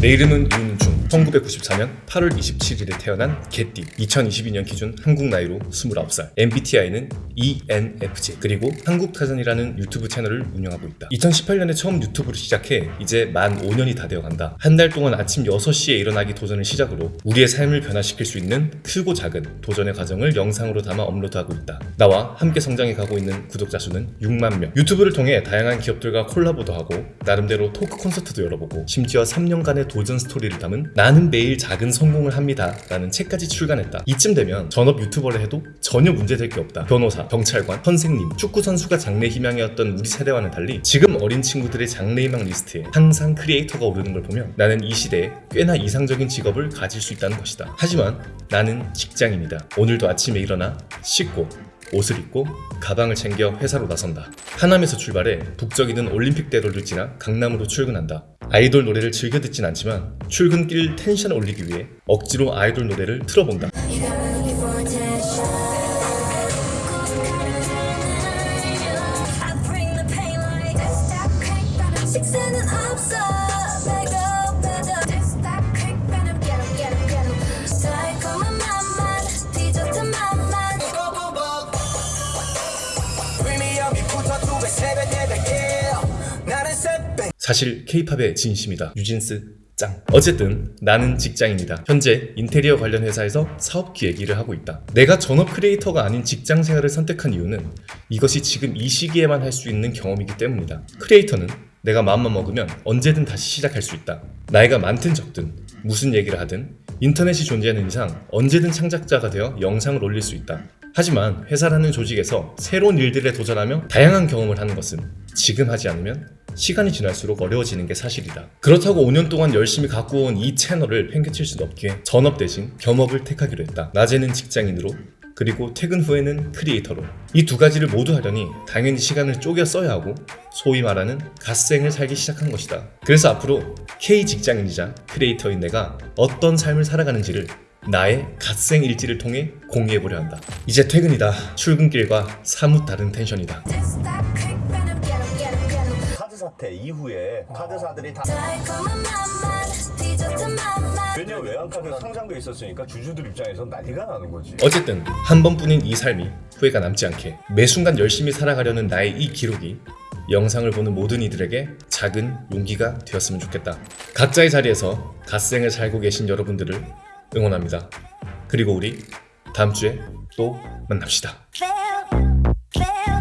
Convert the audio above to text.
내 이름은 윤중 1994년 8월 27일에 태어난 개띠. 2022년 기준 한국 나이로 29살. MBTI는 ENFJ 그리고 한국타전이라는 유튜브 채널을 운영하고 있다. 2018년에 처음 유튜브를 시작해 이제 만 5년이 다 되어간다. 한 달 동안 아침 6시에 일어나기 도전을 시작으로 우리의 삶을 변화시킬 수 있는 크고 작은 도전의 과정을 영상으로 담아 업로드하고 있다. 나와 함께 성장해 가고 있는 구독자 수는 6만 명. 유튜브를 통해 다양한 기업들과 콜라보도 하고 나름대로 토크 콘서트도 열어보고 심지어 3년간의 도전 스토리를 담은 나는 매일 작은 성공을 합니다. 라는 책까지 출간했다. 이쯤 되면 전업 유튜버를 해도 전혀 문제될 게 없다. 변호사, 경찰관, 선생님, 축구선수가 장래 희망이었던 우리 세대와는 달리 지금 어린 친구들의 장래 희망 리스트에 항상 크리에이터가 오르는 걸 보면 나는 이 시대에 꽤나 이상적인 직업을 가질 수 있다는 것이다. 하지만 나는 직장인이다. 오늘도 아침에 일어나 씻고 옷을 입고 가방을 챙겨 회사로 나선다. 하남에서 출발해 북적이는 올림픽대로를 지나 강남으로 출근한다. 아이돌 노래를 즐겨 듣진 않지만 출근길 텐션을 올리기 위해 억지로 아이돌 노래를 틀어본다. 사실 케이팝의 진심이다. 유진스 짱. 어쨌든 나는 직장인이다. 현재 인테리어 관련 회사에서 사업 기획 일을 하고 있다. 내가 전업 크리에이터가 아닌 직장 생활을 선택한 이유는 이것이 지금 이 시기에만 할 수 있는 경험이기 때문이다. 크리에이터는 내가 마음만 먹으면 언제든 다시 시작할 수 있다. 나이가 많든 적든 무슨 얘기를 하든 인터넷이 존재하는 이상 언제든 창작자가 되어 영상을 올릴 수 있다. 하지만 회사라는 조직에서 새로운 일들에 도전하며 다양한 경험을 하는 것은 지금 하지 않으면 시간이 지날수록 어려워지는 게 사실이다. 그렇다고 5년 동안 열심히 갖고 온 이 채널을 팽개칠 수는 없기에 전업 대신 겸업을 택하기로 했다. 낮에는 직장인으로 그리고 퇴근 후에는 creator로 이 두 가지를 모두 하려니 당연히 시간을 쪼개 써야 하고 소위 말하는 갓생을 살기 시작한 것이다. 그래서 앞으로 K 직장인이자 creator인 내가 어떤 삶을 살아가는지를 나의 갓생 일지를 통해 공유해보려 한다. 이제 퇴근이다. 출근길과 사뭇 다른 텐션이다. 사태 이후에 카드사들이 다. 왜냐면 외환카드 상장돼 있었으니까 주주들 입장에서 난리가 나는 거지 어쨌든 한 번뿐인 이 삶이 후회가 남지 않게 매 순간 열심히 살아가려는 나의 이 기록이 영상을 보는 모든 이들에게 작은 용기가 되었으면 좋겠다. 각자의 자리에서 갓생을 살고 계신 여러분들을 응원합니다. 그리고 우리 다음 주에 또 만납시다. Fail, fail.